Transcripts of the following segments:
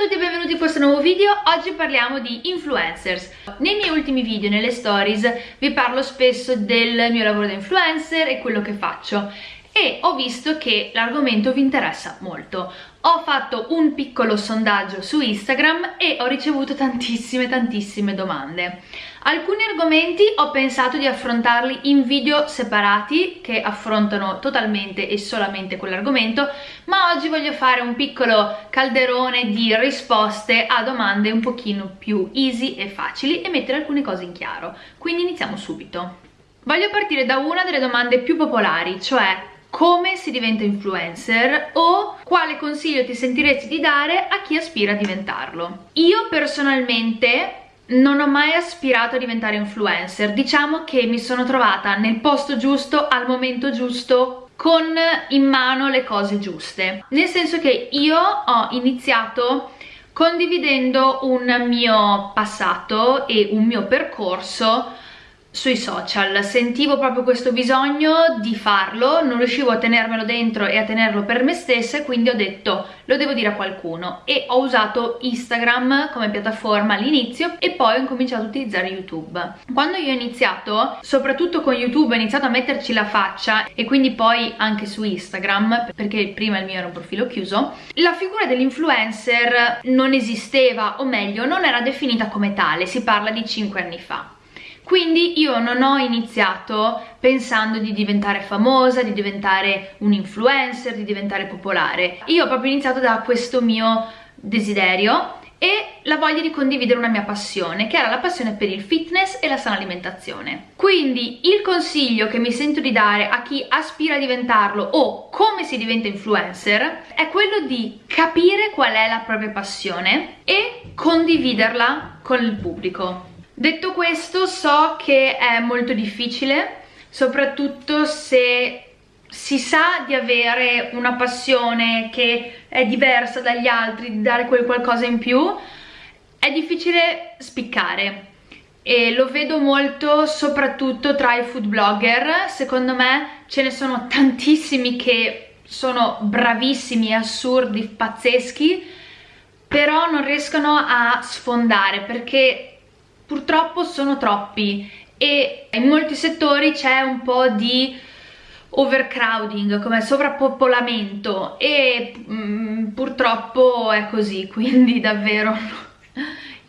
A tutti e benvenuti in questo nuovo video, oggi parliamo di influencers. Nei miei ultimi video, nelle stories, vi parlo spesso del mio lavoro da influencer e quello che faccio e ho visto che l'argomento vi interessa molto. Ho fatto un piccolo sondaggio su Instagram e ho ricevuto tantissime tantissime domande. Alcuni argomenti ho pensato di affrontarli in video separati che affrontano totalmente e solamente quell'argomento, ma oggi voglio fare un piccolo calderone di risposte a domande un pochino più easy e facili e mettere alcune cose in chiaro. Quindi iniziamo subito. Voglio partire da una delle domande più popolari, cioè come si diventa influencer o quale consiglio ti sentiresti di dare a chi aspira a diventarlo. Io personalmente non ho mai aspirato a diventare influencer, diciamo che mi sono trovata nel posto giusto, al momento giusto, con in mano le cose giuste. Nel senso che io ho iniziato condividendo un mio passato e un mio percorso sui social, sentivo proprio questo bisogno di farlo, non riuscivo a tenermelo dentro e a tenerlo per me stessa e quindi ho detto lo devo dire a qualcuno. E ho usato Instagram come piattaforma all'inizio e poi ho incominciato a utilizzare YouTube. Quando io ho iniziato, soprattutto con YouTube, ho iniziato a metterci la faccia e quindi poi anche su Instagram, perché prima il mio era un profilo chiuso, la figura dell'influencer non esisteva, o meglio, non era definita come tale, si parla di 5 anni fa quindi io non ho iniziato pensando di diventare famosa, di diventare un influencer, di diventare popolare. Io ho proprio iniziato da questo mio desiderio e la voglia di condividere una mia passione, che era la passione per il fitness e la sana alimentazione. Quindi il consiglio che mi sento di dare a chi aspira a diventarlo o come si diventa influencer è quello di capire qual è la propria passione e condividerla con il pubblico. Detto questo so che è molto difficile, soprattutto se si sa di avere una passione che è diversa dagli altri, di dare quel qualcosa in più, è difficile spiccare. E lo vedo molto soprattutto tra i food blogger, secondo me ce ne sono tantissimi che sono bravissimi, assurdi, pazzeschi, però non riescono a sfondare perché purtroppo sono troppi e in molti settori c'è un po' di overcrowding, come sovrappopolamento e mm, purtroppo è così, quindi davvero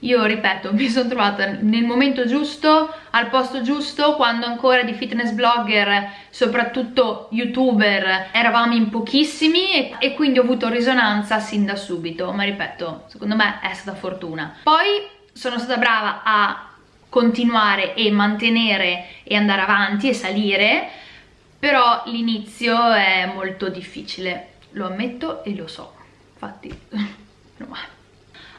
io ripeto, mi sono trovata nel momento giusto, al posto giusto, quando ancora di fitness blogger, soprattutto youtuber, eravamo in pochissimi e, e quindi ho avuto risonanza sin da subito, ma ripeto, secondo me è stata fortuna. Poi sono stata brava a continuare e mantenere e andare avanti e salire però l'inizio è molto difficile. Lo ammetto e lo so infatti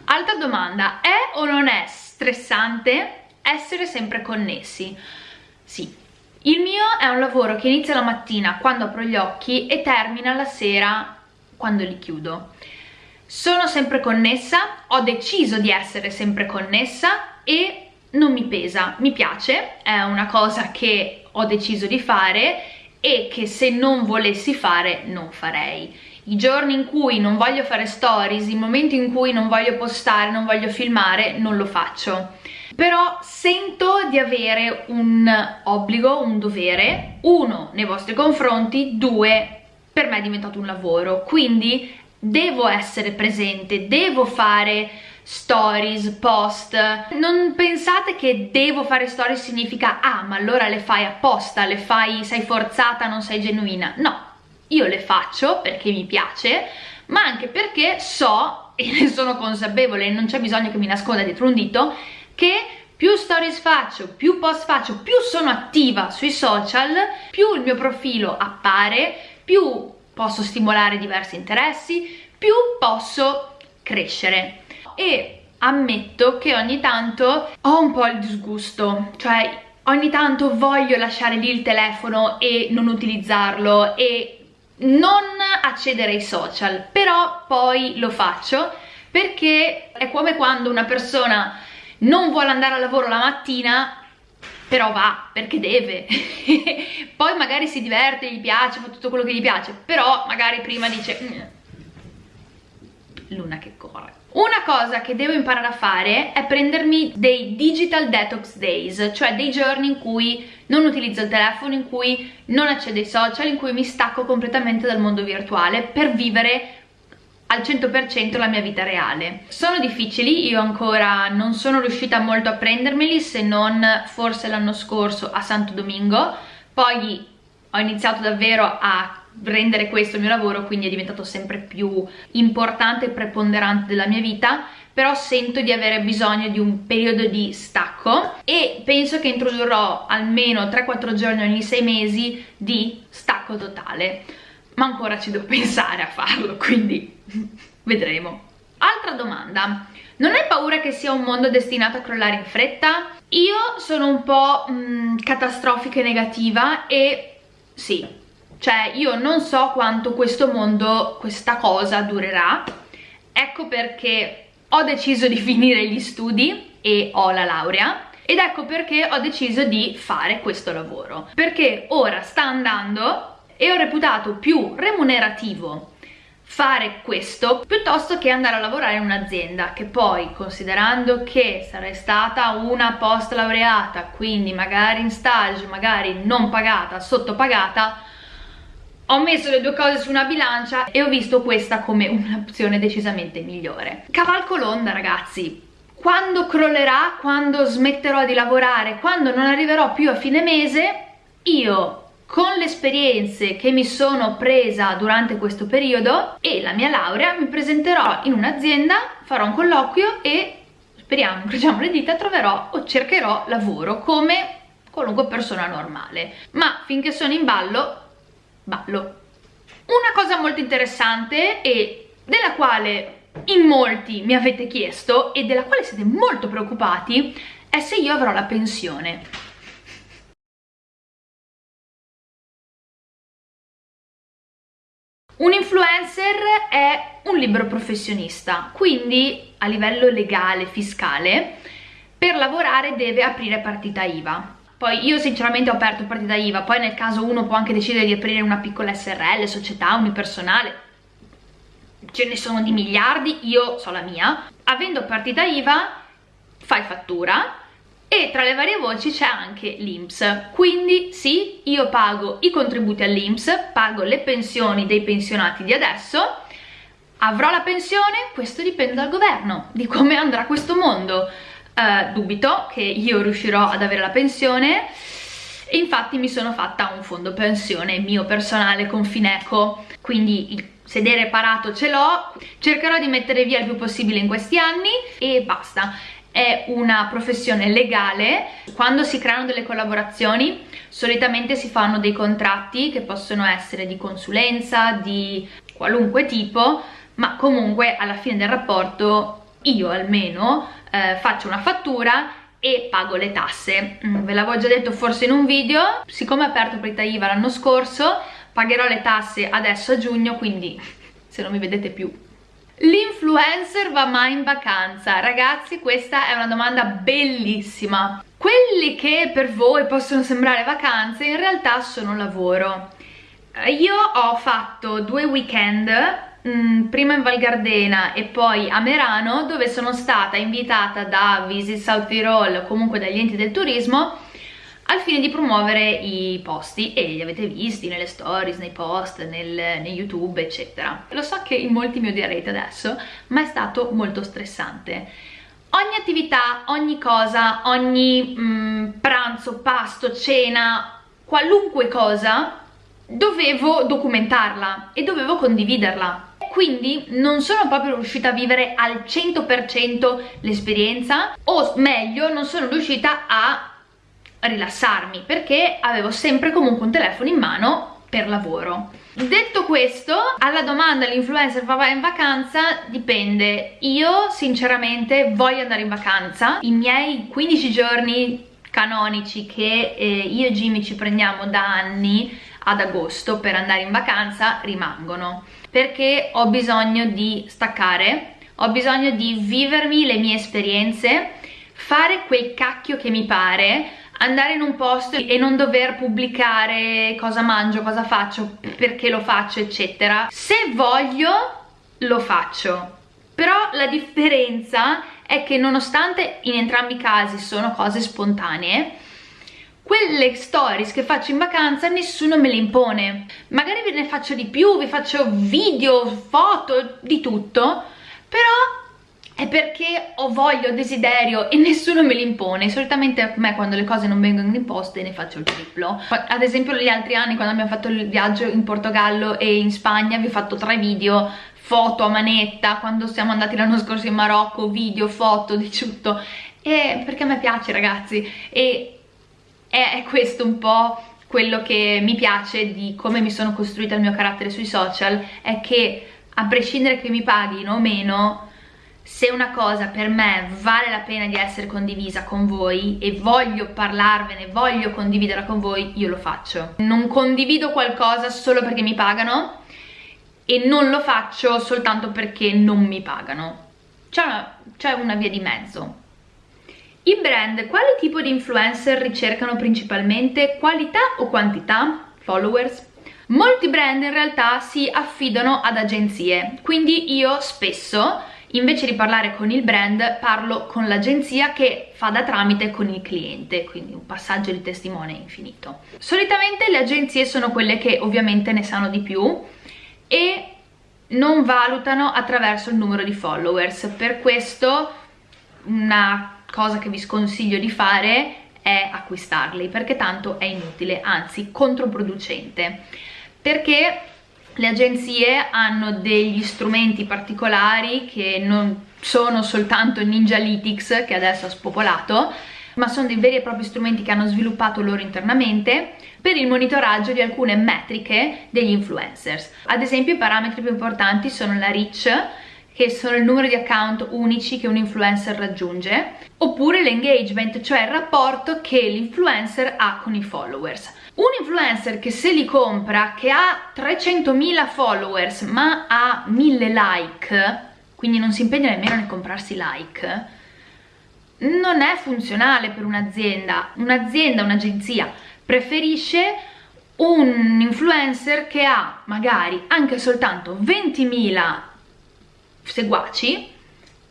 altra domanda è o non è stressante essere sempre connessi? sì. Il mio è un lavoro che inizia la mattina quando apro gli occhi e termina la sera quando li chiudo sono sempre connessa, ho deciso di essere sempre connessa e non mi pesa, mi piace, è una cosa che ho deciso di fare e che se non volessi fare non farei. I giorni in cui non voglio fare stories, i momenti in cui non voglio postare, non voglio filmare, non lo faccio. Però sento di avere un obbligo, un dovere, uno nei vostri confronti, due per me è diventato un lavoro, quindi devo essere presente, devo fare stories, post. Non pensate che devo fare stories significa ah ma allora le fai apposta, le fai, sei forzata, non sei genuina. No, io le faccio perché mi piace ma anche perché so e ne sono consapevole non c'è bisogno che mi nasconda dietro un dito che più stories faccio, più post faccio, più sono attiva sui social, più il mio profilo appare, più posso stimolare diversi interessi, più posso crescere. E ammetto che ogni tanto ho un po' il disgusto, cioè ogni tanto voglio lasciare lì il telefono e non utilizzarlo e non accedere ai social, però poi lo faccio perché è come quando una persona non vuole andare al lavoro la mattina però va perché deve. Poi magari si diverte, gli piace, fa tutto quello che gli piace però magari prima dice mm, luna che corre una Una cosa che devo imparare a fare è prendermi dei digital detox days, cioè dei giorni in cui non utilizzo il telefono, in cui non accedo ai social, in cui mi stacco completamente dal mondo virtuale per vivere al 100% la mia vita reale. Sono difficili, io ancora non sono riuscita molto a prendermeli se non forse l'anno scorso a Santo Domingo, poi ho iniziato davvero a rendere questo il mio lavoro quindi è diventato sempre più importante e preponderante della mia vita però sento di avere bisogno di un periodo di stacco e penso che introdurrò almeno 3-4 giorni ogni 6 mesi di stacco totale ma ancora ci devo pensare a farlo quindi vedremo. Altra domanda. Non hai paura che sia un mondo destinato a crollare in fretta? Io sono un po' mh, mm, catastrofica e negativa e sì, cioè io non so quanto questo mondo, questa cosa durerà, ecco perché ho deciso di finire gli studi e ho la laurea. Ed ecco perché ho deciso di fare questo lavoro, perché ora sta andando e ho reputato più remunerativo fare questo piuttosto che andare a lavorare in un'azienda che poi considerando che sarei stata una post laureata quindi magari in stage magari non pagata sottopagata ho messo le due cose su una bilancia e ho visto questa come un'opzione decisamente migliore. Cavalco l'onda ragazzi, quando crollerà, quando smetterò di lavorare, quando non arriverò più a fine mese, io con le esperienze che mi sono presa durante questo periodo e la mia laurea mi presenterò in un'azienda, farò un colloquio e speriamo, incrociamo le dita, troverò o cercherò lavoro come qualunque persona normale. Ma finché sono in ballo ballo. Una cosa molto interessante e della quale in molti mi avete chiesto e della quale siete molto preoccupati è se io avrò la pensione. Un influencer è un libero professionista, quindi a livello legale, fiscale, per lavorare deve aprire partita IVA. Poi io sinceramente ho aperto partita IVA, poi nel caso uno può anche decidere di aprire una piccola SRL, società unipersonale, ce ne sono di miliardi, io so la mia. Avendo partita IVA fai fattura e tra le varie voci c'è anche l'INPS, quindi sì, io pago i contributi all'INPS, pago le pensioni dei pensionati di adesso, avrò la pensione? Questo dipende dal governo, di come andrà questo mondo. Uh, dubito che io riuscirò ad avere la pensione. Infatti mi sono fatta un fondo pensione mio personale con Fineco. Quindi il sedere parato ce l'ho. Cercherò di mettere via il più possibile in questi anni e basta è una professione legale. Quando si creano delle collaborazioni solitamente si fanno dei contratti che possono essere di consulenza di qualunque tipo ma comunque alla fine del rapporto io almeno eh, faccio una fattura e pago le tasse. Mm, ve l'avevo già detto forse in un video siccome ho aperto partita IVA l'anno scorso pagherò le tasse adesso a giugno quindi se non mi vedete più l'influencer va mai in vacanza? ragazzi questa è una domanda bellissima quelli che per voi possono sembrare vacanze in realtà sono lavoro io ho fatto due weekend Mm, prima in Val Gardena e poi a Merano dove sono stata invitata da Visit South Tirol comunque dagli enti del turismo al fine di promuovere i posti e li avete visti nelle stories, nei post, nel, nei youtube eccetera. Lo so che in molti mi odierete adesso ma è stato molto stressante. Ogni attività, ogni cosa, ogni mm, pranzo, pasto, cena qualunque cosa dovevo documentarla e dovevo condividerla. Quindi non sono proprio riuscita a vivere al 100% l'esperienza o meglio non sono riuscita a rilassarmi perché avevo sempre comunque un telefono in mano per lavoro. Detto questo alla domanda l'influencer va in vacanza? Dipende. Io sinceramente voglio andare in vacanza. I miei 15 giorni canonici che eh, io e Jimmy ci prendiamo da anni ad agosto per andare in vacanza rimangono. Perché ho bisogno di staccare ho bisogno di vivermi le mie esperienze fare quel cacchio che mi pare andare in un posto e non dover pubblicare cosa mangio, cosa faccio, perché lo faccio eccetera. Se voglio lo faccio. Però la differenza è che nonostante in entrambi i casi sono cose spontanee quelle stories che faccio in vacanza nessuno me le impone. Magari ve ne faccio di più, vi faccio video, foto, di tutto però è perché ho voglia, ho desiderio e nessuno me li impone. Solitamente a me quando le cose non vengono imposte ne faccio il triplo. Ad esempio gli altri anni quando abbiamo fatto il viaggio in Portogallo e in Spagna vi ho fatto tre video foto a manetta quando siamo andati l'anno scorso in Marocco video, foto, di tutto. E perché a me piace ragazzi. E è questo un po' quello che mi piace di come mi sono costruita il mio carattere sui social è che a prescindere che mi paghino o meno se una cosa per me vale la pena di essere condivisa con voi e voglio parlarvene, voglio condividerla con voi, io lo faccio. Non condivido qualcosa solo perché mi pagano e non lo faccio soltanto perché non mi pagano. C'è una, una via di mezzo. I brand, quale tipo di influencer ricercano principalmente? Qualità o quantità? Followers? Molti brand in realtà si affidano ad agenzie, quindi io spesso invece di parlare con il brand parlo con l'agenzia che fa da tramite con il cliente quindi un passaggio di testimone infinito. Solitamente le agenzie sono quelle che ovviamente ne sanno di più e non valutano attraverso il numero di followers. Per questo una cosa che vi sconsiglio di fare è acquistarli perché tanto è inutile anzi controproducente. Perché le agenzie hanno degli strumenti particolari che non sono soltanto Ninjalytics che adesso ha spopolato ma sono dei veri e propri strumenti che hanno sviluppato loro internamente per il monitoraggio di alcune metriche degli influencers. Ad esempio i parametri più importanti sono la reach, che sono il numero di account unici che un influencer raggiunge, oppure l'engagement, cioè il rapporto che l'influencer ha con i followers. Un influencer che se li compra, che ha 300.000 followers ma ha 1000 like, quindi non si impegna nemmeno nel comprarsi like, non è funzionale per un'azienda. Un'azienda, un'agenzia preferisce un influencer che ha magari anche soltanto 20.000 seguaci,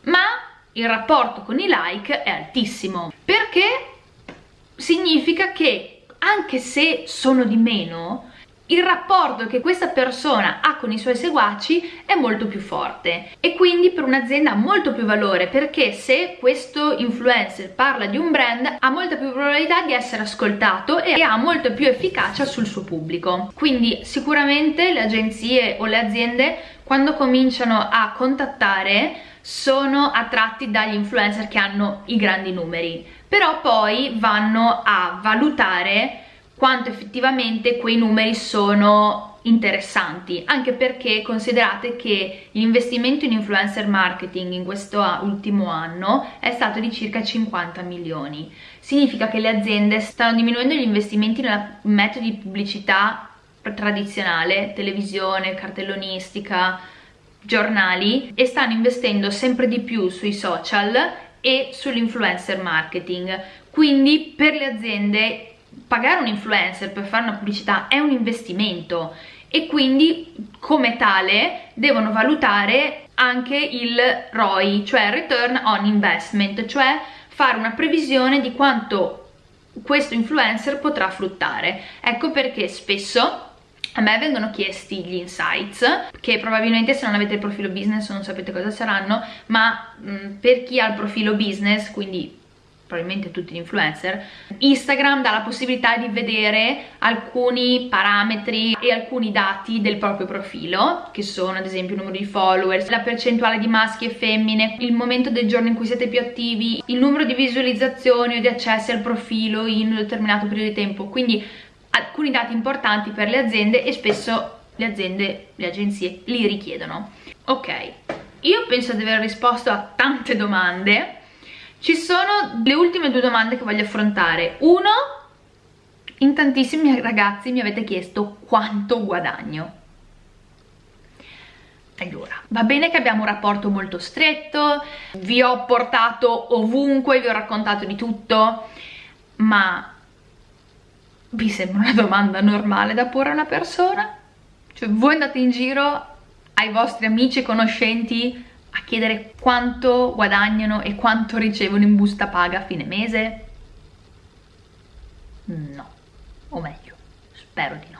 ma il rapporto con i like è altissimo, perché significa che anche se sono di meno, il rapporto che questa persona ha con i suoi seguaci è molto più forte e quindi per un'azienda ha molto più valore perché se questo influencer parla di un brand ha molta più probabilità di essere ascoltato e ha molto più efficacia sul suo pubblico. Quindi sicuramente le agenzie o le aziende quando cominciano a contattare sono attratti dagli influencer che hanno i grandi numeri però poi vanno a valutare quanto effettivamente quei numeri sono interessanti anche perché considerate che l'investimento in influencer marketing in questo ultimo anno è stato di circa 50 milioni. Significa che le aziende stanno diminuendo gli investimenti nei metodi di pubblicità tradizionale televisione, cartellonistica giornali e stanno investendo sempre di più sui social e sull'influencer marketing quindi per le aziende pagare un influencer per fare una pubblicità è un investimento e quindi come tale devono valutare anche il ROI, cioè Return on Investment, cioè fare una previsione di quanto questo influencer potrà fruttare. Ecco perché spesso a me vengono chiesti gli insights che probabilmente se non avete il profilo business non sapete cosa saranno ma mh, mm, per chi ha il profilo business quindi probabilmente tutti gli influencer, Instagram dà la possibilità di vedere alcuni parametri e alcuni dati del proprio profilo, che sono ad esempio il numero di followers, la percentuale di maschi e femmine, il momento del giorno in cui siete più attivi, il numero di visualizzazioni o di accessi al profilo in un determinato periodo di tempo, quindi alcuni dati importanti per le aziende e spesso le aziende, le agenzie li richiedono. Ok, io penso di aver risposto a tante domande, ci sono le ultime due domande che voglio affrontare. Uno, in tantissimi ragazzi mi avete chiesto quanto guadagno. Allora, va bene che abbiamo un rapporto molto stretto, vi ho portato ovunque, vi ho raccontato di tutto, ma vi sembra una domanda normale da porre a una persona? Cioè voi andate in giro ai vostri amici e conoscenti a chiedere quanto guadagnano e quanto ricevono in busta paga a fine mese? No, o meglio, spero di no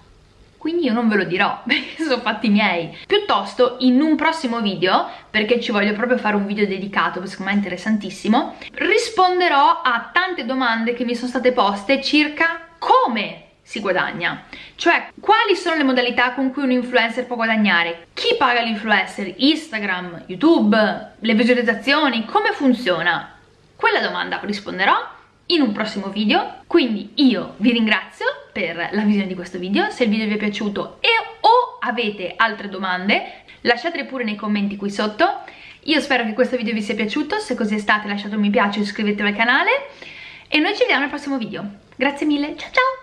quindi io non ve lo dirò perché sono fatti miei piuttosto in un prossimo video perché ci voglio proprio fare un video dedicato perché secondo me è interessantissimo risponderò a tante domande che mi sono state poste circa come si guadagna? Cioè quali sono le modalità con cui un influencer può guadagnare? Chi paga l'influencer? Instagram? Youtube? Le visualizzazioni? Come funziona? Quella domanda risponderò in un prossimo video. Quindi io vi ringrazio per la visione di questo video. Se il video vi è piaciuto e o avete altre domande lasciatele pure nei commenti qui sotto. Io spero che questo video vi sia piaciuto. Se così è stato lasciate un mi piace iscrivetevi al canale. E noi ci vediamo al prossimo video grazie mille. Ciao ciao